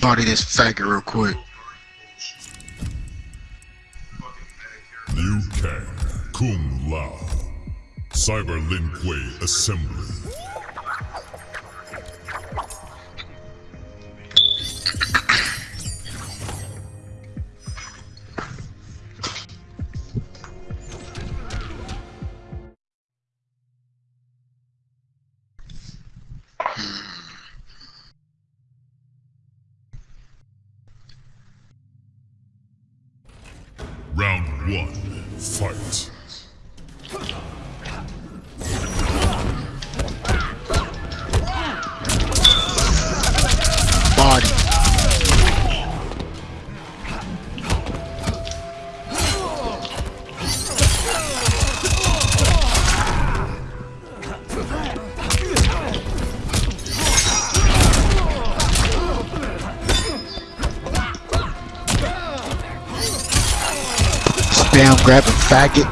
body this faggot real quick. Liu Kang, Kung Lao, Cyber Lin Kuei Assembly. One, fight. Spam grabbing faggot.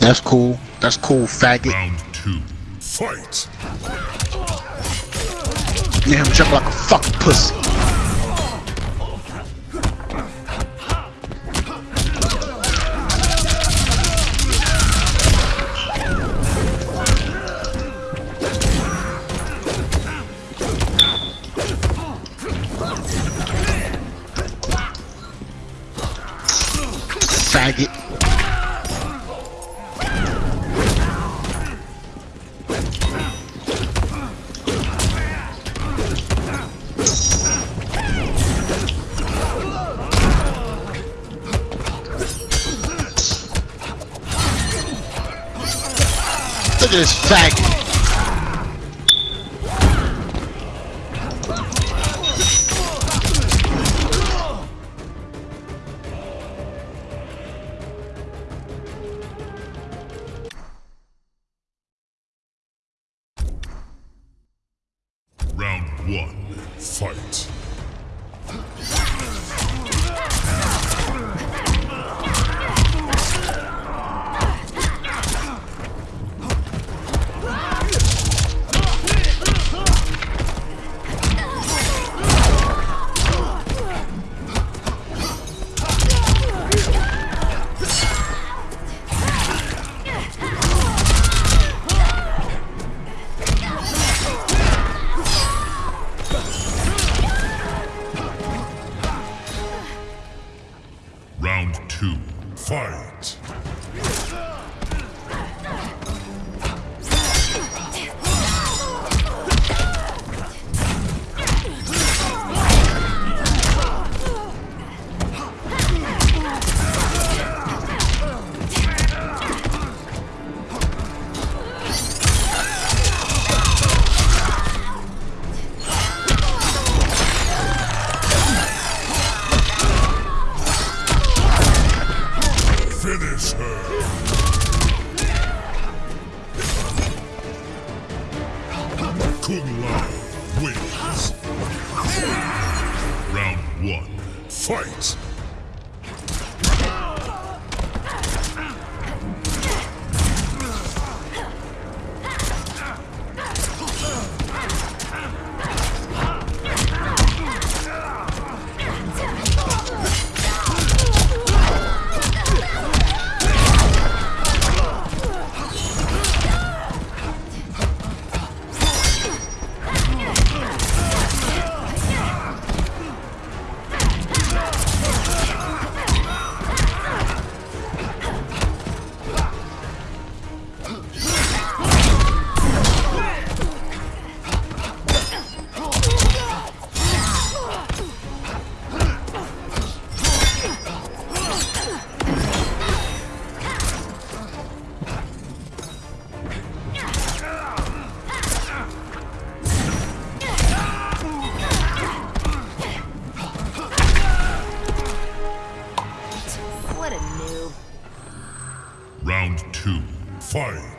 That's cool. That's cool, faggot. Round two, fight. Yeah, him jump like a fucking pussy. Faggot. Look at this faggot. Fight.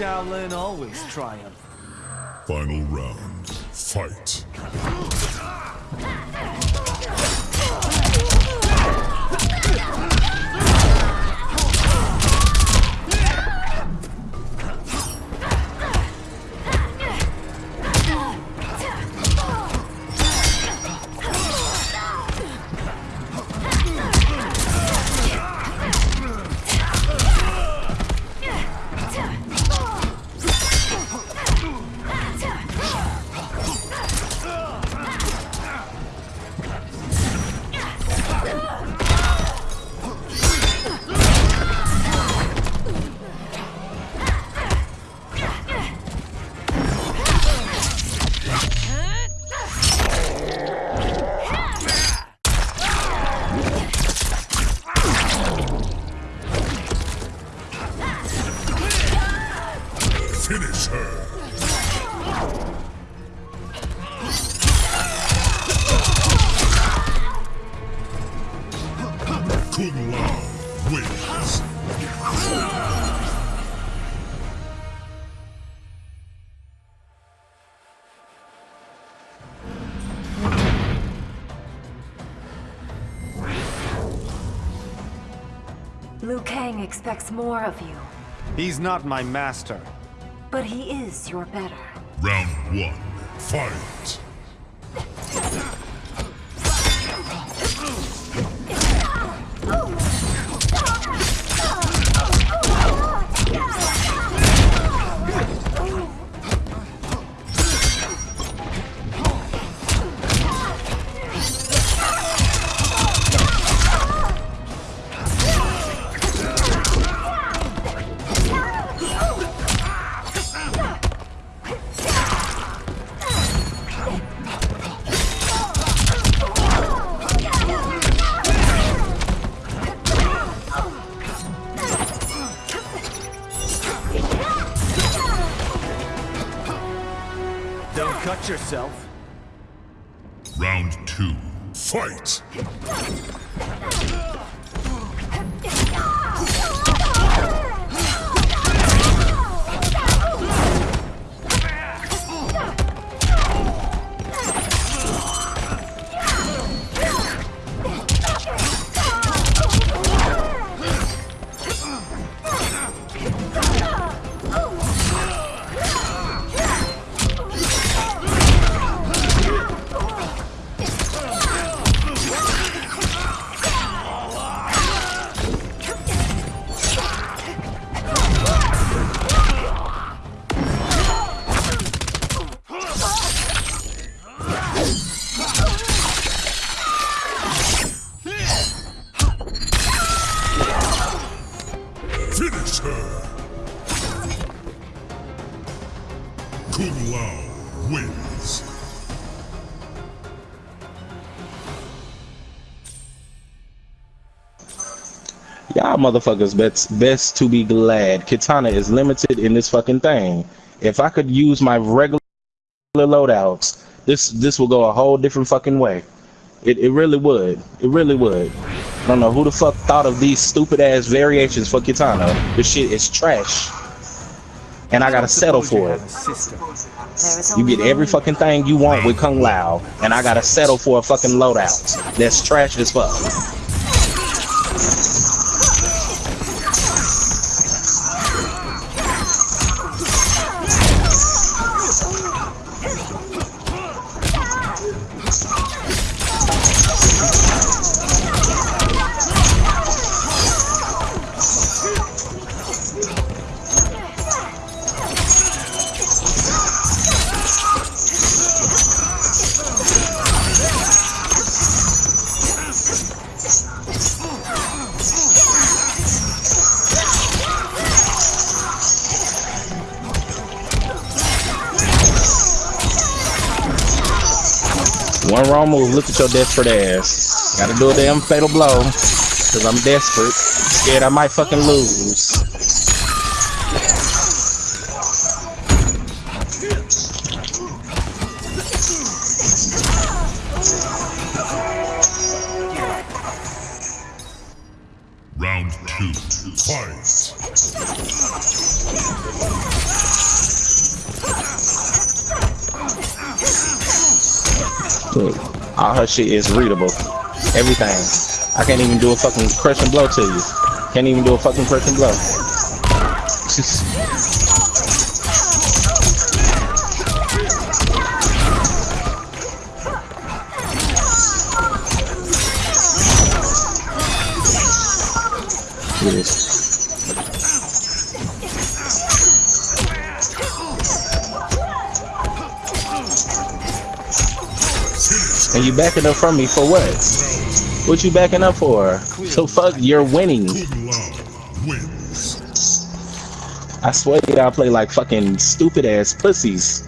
Shaolin always triumph. Final round. Fight. Finish her. Kung Lao wins. Liu Kang expects more of you, He's not my master. But he is your better. Round one. Fight. Yourself. Round two. Fight. Finish her. Kung Lao wins. Y'all motherfuckers best best to be glad Kitana is limited in this fucking thing. If I could use my regular loadouts, this this will go a whole different fucking way. It it really would. It really would. Don't know who the fuck thought of these stupid ass variations for Kitana. This shit is trash. And I gotta settle for it. You get every fucking thing you want with Kung Lao, and I gotta settle for a fucking loadout. That's trash as fuck. One wrong move, look at your desperate ass. Gotta do a damn fatal blow. Cause I'm desperate. Scared I might fucking lose. Round two. Fight. All her shit is readable. Everything. I can't even do a fucking crushing blow to you. Can't even do a fucking crushing blow. Look at this. And you backing up from me for what? What you backing up for? So fuck, you're winning. I swear y'all play like fucking stupid ass pussies.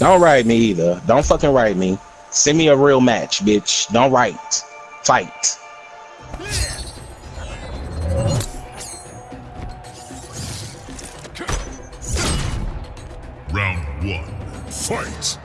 Don't write me either. Don't fucking write me. Send me a real match, bitch. Don't write. Fight. Round one. Fight.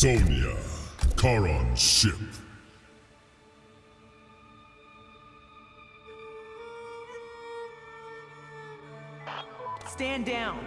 Sonya, Charon's ship. Stand down.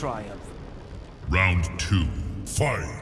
Triumph. Round two. Fight.